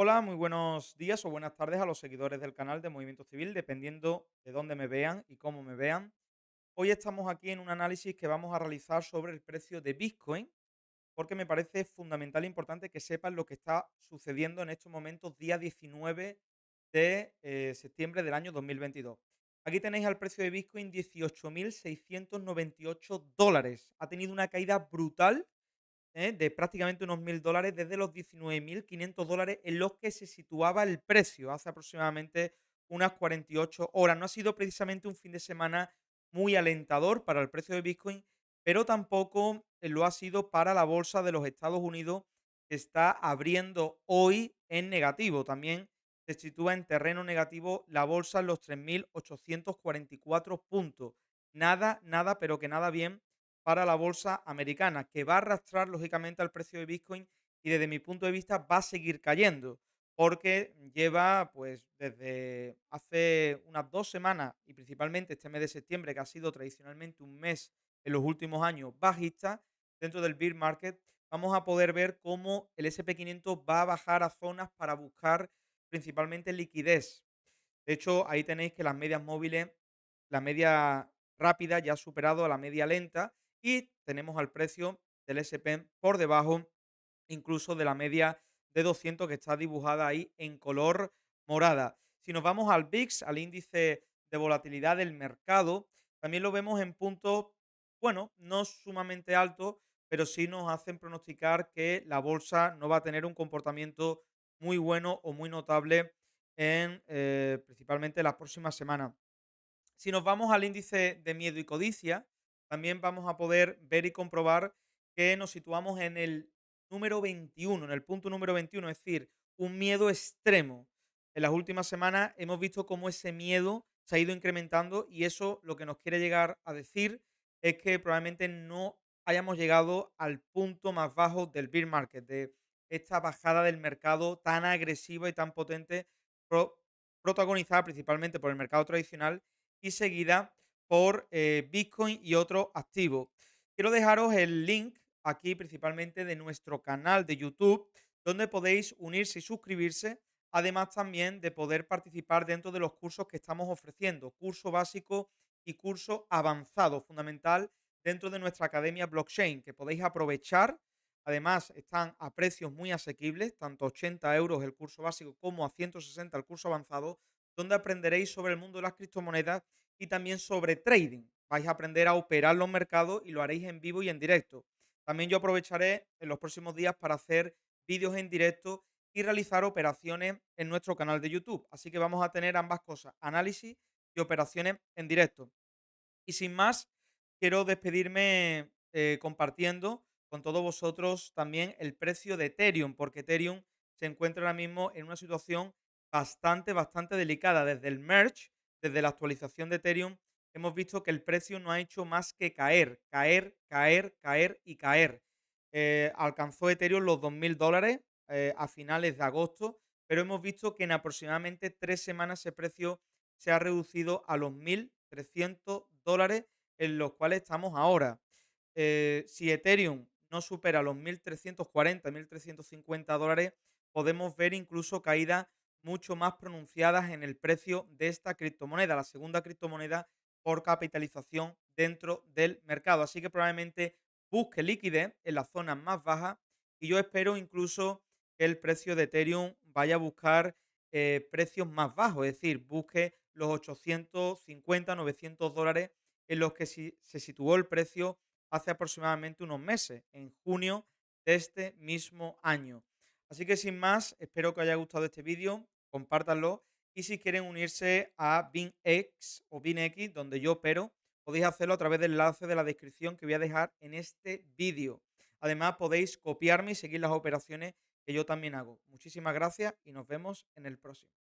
Hola, muy buenos días o buenas tardes a los seguidores del canal de Movimiento Civil, dependiendo de dónde me vean y cómo me vean. Hoy estamos aquí en un análisis que vamos a realizar sobre el precio de Bitcoin, porque me parece fundamental e importante que sepan lo que está sucediendo en estos momentos, día 19 de eh, septiembre del año 2022. Aquí tenéis al precio de Bitcoin 18.698 dólares. Ha tenido una caída brutal ¿eh? de prácticamente unos 1.000 dólares desde los 19.500 dólares en los que se situaba el precio hace aproximadamente unas 48 horas. No ha sido precisamente un fin de semana muy alentador para el precio de Bitcoin, pero tampoco eh, lo ha sido para la bolsa de los Estados Unidos, que está abriendo hoy en negativo. También se sitúa en terreno negativo la bolsa en los 3.844 puntos. Nada, nada, pero que nada bien para la bolsa americana, que va a arrastrar lógicamente al precio de Bitcoin y desde mi punto de vista va a seguir cayendo, porque lleva pues desde hace unas dos semanas y principalmente este mes de septiembre, que ha sido tradicionalmente un mes en los últimos años bajista, dentro del bear market, vamos a poder ver cómo el SP500 va a bajar a zonas para buscar principalmente liquidez. De hecho, ahí tenéis que las medias móviles, la media rápida ya ha superado a la media lenta y tenemos al precio del SP por debajo incluso de la media de 200 que está dibujada ahí en color morada. Si nos vamos al VIX, al índice de volatilidad del mercado, también lo vemos en puntos, bueno, no sumamente altos, pero sí nos hacen pronosticar que la bolsa no va a tener un comportamiento muy bueno o muy notable en eh, principalmente las próximas semanas. Si nos vamos al índice de miedo y codicia, también vamos a poder ver y comprobar que nos situamos en el número 21, en el punto número 21, es decir, un miedo extremo. En las últimas semanas hemos visto cómo ese miedo se ha ido incrementando y eso lo que nos quiere llegar a decir es que probablemente no hayamos llegado al punto más bajo del bear market, de esta bajada del mercado tan agresiva y tan potente, protagonizada principalmente por el mercado tradicional y seguida por eh, Bitcoin y otros activos. Quiero dejaros el link aquí principalmente de nuestro canal de YouTube, donde podéis unirse y suscribirse, además también de poder participar dentro de los cursos que estamos ofreciendo, curso básico y curso avanzado, fundamental dentro de nuestra academia blockchain, que podéis aprovechar. Además, están a precios muy asequibles, tanto 80 euros el curso básico como a 160 el curso avanzado, donde aprenderéis sobre el mundo de las criptomonedas y también sobre trading. Vais a aprender a operar los mercados y lo haréis en vivo y en directo. También yo aprovecharé en los próximos días para hacer vídeos en directo y realizar operaciones en nuestro canal de YouTube. Así que vamos a tener ambas cosas, análisis y operaciones en directo. Y sin más, quiero despedirme eh, compartiendo con todos vosotros también el precio de Ethereum, porque Ethereum se encuentra ahora mismo en una situación bastante, bastante delicada. Desde el merge, desde la actualización de Ethereum, hemos visto que el precio no ha hecho más que caer, caer, caer, caer y caer. Eh, alcanzó Ethereum los 2.000 dólares eh, a finales de agosto, pero hemos visto que en aproximadamente tres semanas ese precio se ha reducido a los 1.300 dólares en los cuales estamos ahora. Eh, si Ethereum no supera los 1.340, 1.350 dólares, podemos ver incluso caídas mucho más pronunciadas en el precio de esta criptomoneda, la segunda criptomoneda por capitalización dentro del mercado. Así que probablemente busque liquidez en las zonas más bajas y yo espero incluso que el precio de Ethereum vaya a buscar eh, precios más bajos, es decir, busque los 850, 900 dólares en los que se situó el precio hace aproximadamente unos meses, en junio de este mismo año. Así que sin más, espero que os haya gustado este vídeo, compártanlo y si quieren unirse a BinX o BinX, donde yo opero, podéis hacerlo a través del enlace de la descripción que voy a dejar en este vídeo. Además, podéis copiarme y seguir las operaciones que yo también hago. Muchísimas gracias y nos vemos en el próximo.